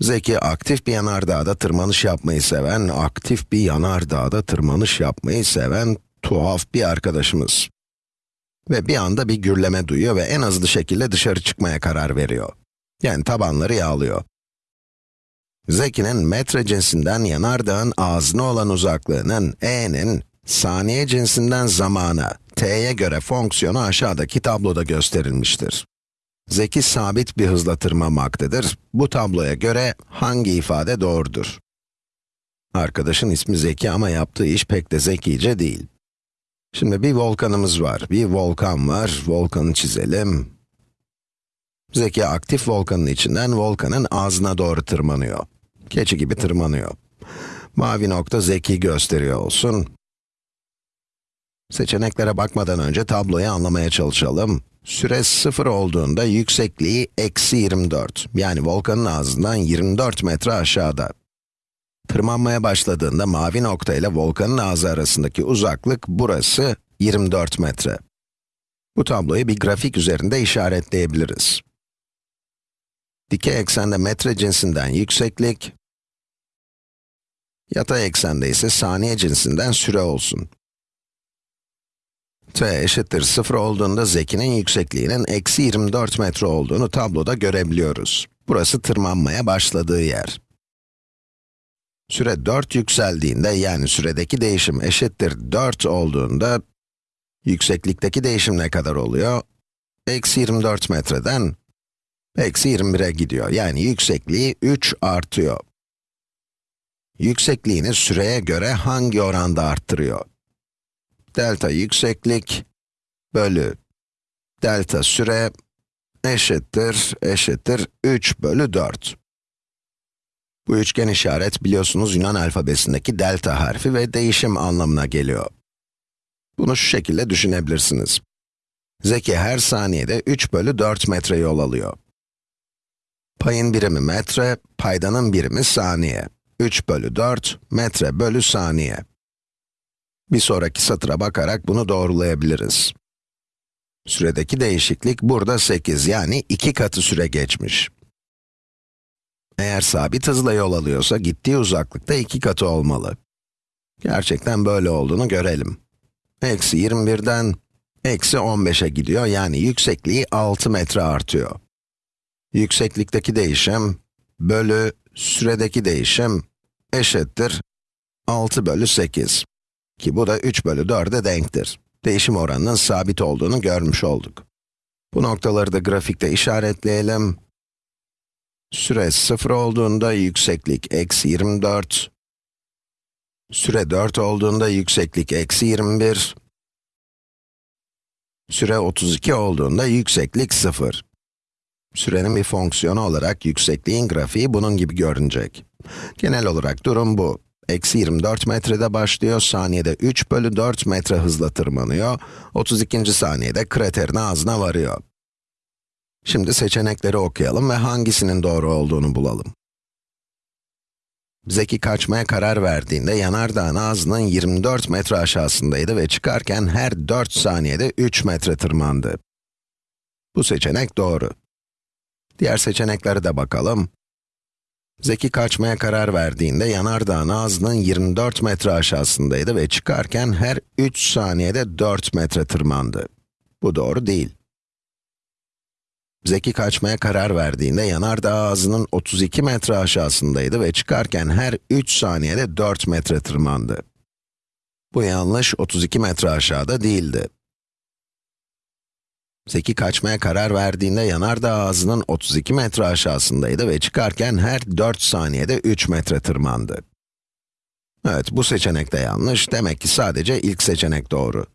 Zeki aktif bir yanardağda tırmanış yapmayı seven, aktif bir yanardağda tırmanış yapmayı seven tuhaf bir arkadaşımız. Ve bir anda bir gürleme duyuyor ve en hızlı şekilde dışarı çıkmaya karar veriyor. Yani tabanları yağlıyor. Zeki'nin metre cinsinden yanardağın ağzına olan uzaklığının, e'nin, saniye cinsinden zamana, t'ye göre fonksiyonu aşağıdaki tabloda gösterilmiştir. Zeki sabit bir hızla tırmanmaktadır. Bu tabloya göre hangi ifade doğrudur? Arkadaşın ismi Zeki ama yaptığı iş pek de zekice değil. Şimdi bir volkanımız var, bir volkan var, volkanı çizelim. Zeki aktif volkanın içinden volkanın ağzına doğru tırmanıyor. Keçi gibi tırmanıyor. Mavi nokta Zeki gösteriyor olsun. Seçeneklere bakmadan önce tabloyu anlamaya çalışalım. Süre 0 olduğunda yüksekliği eksi 24. Yani volkanın ağzından 24 metre aşağıda. Tırmanmaya başladığında mavi nokta ile volkanın ağzı arasındaki uzaklık burası 24 metre. Bu tabloyu bir grafik üzerinde işaretleyebiliriz. Dikey eksende metre cinsinden yükseklik, yatay eksende ise saniye cinsinden süre olsun. T eşittir 0 olduğunda Zeki'nin yüksekliğinin eksi 24 metre olduğunu tabloda görebiliyoruz. Burası tırmanmaya başladığı yer. Süre 4 yükseldiğinde, yani süredeki değişim eşittir 4 olduğunda, yükseklikteki değişim ne kadar oluyor? Eksi 24 metreden, eksi 21'e gidiyor. Yani yüksekliği 3 artıyor. Yüksekliğini süreye göre hangi oranda arttırıyor? Delta yükseklik bölü delta süre eşittir, eşittir 3 bölü 4. Bu üçgen işaret biliyorsunuz Yunan alfabesindeki delta harfi ve değişim anlamına geliyor. Bunu şu şekilde düşünebilirsiniz. Zeki her saniyede 3 bölü 4 metre yol alıyor. Payın birimi metre, paydanın birimi saniye. 3 bölü 4, metre bölü saniye. Bir sonraki satıra bakarak bunu doğrulayabiliriz. Süredeki değişiklik burada 8, yani 2 katı süre geçmiş. Eğer sabit hızla yol alıyorsa, gittiği uzaklıkta 2 katı olmalı. Gerçekten böyle olduğunu görelim. Eksi 21'den eksi 15'e gidiyor, yani yüksekliği 6 metre artıyor. Yükseklikteki değişim bölü süredeki değişim eşittir 6 bölü 8. Ki bu da 3 bölü 4'e denktir. Değişim oranının sabit olduğunu görmüş olduk. Bu noktaları da grafikte işaretleyelim. Süre 0 olduğunda yükseklik eksi 24. Süre 4 olduğunda yükseklik eksi 21. Süre 32 olduğunda yükseklik 0. Sürenin bir fonksiyonu olarak yüksekliğin grafiği bunun gibi görünecek. Genel olarak durum bu. Eksi 24 metrede başlıyor, saniyede 3 bölü 4 metre hızla tırmanıyor, 32. saniyede kraterin ağzına varıyor. Şimdi seçenekleri okuyalım ve hangisinin doğru olduğunu bulalım. Zeki kaçmaya karar verdiğinde yanardağın ağzının 24 metre aşağısındaydı ve çıkarken her 4 saniyede 3 metre tırmandı. Bu seçenek doğru. Diğer seçeneklere de bakalım. Zeki kaçmaya karar verdiğinde yanardağın ağzının 24 metre aşağısındaydı ve çıkarken her 3 saniyede 4 metre tırmandı. Bu doğru değil. Zeki kaçmaya karar verdiğinde yanardağ ağzının 32 metre aşağısındaydı ve çıkarken her 3 saniyede 4 metre tırmandı. Bu yanlış, 32 metre aşağıda değildi. Zeki kaçmaya karar verdiğinde yanardağ ağzının 32 metre aşağısındaydı ve çıkarken her 4 saniyede 3 metre tırmandı. Evet, bu seçenek de yanlış, demek ki sadece ilk seçenek doğru.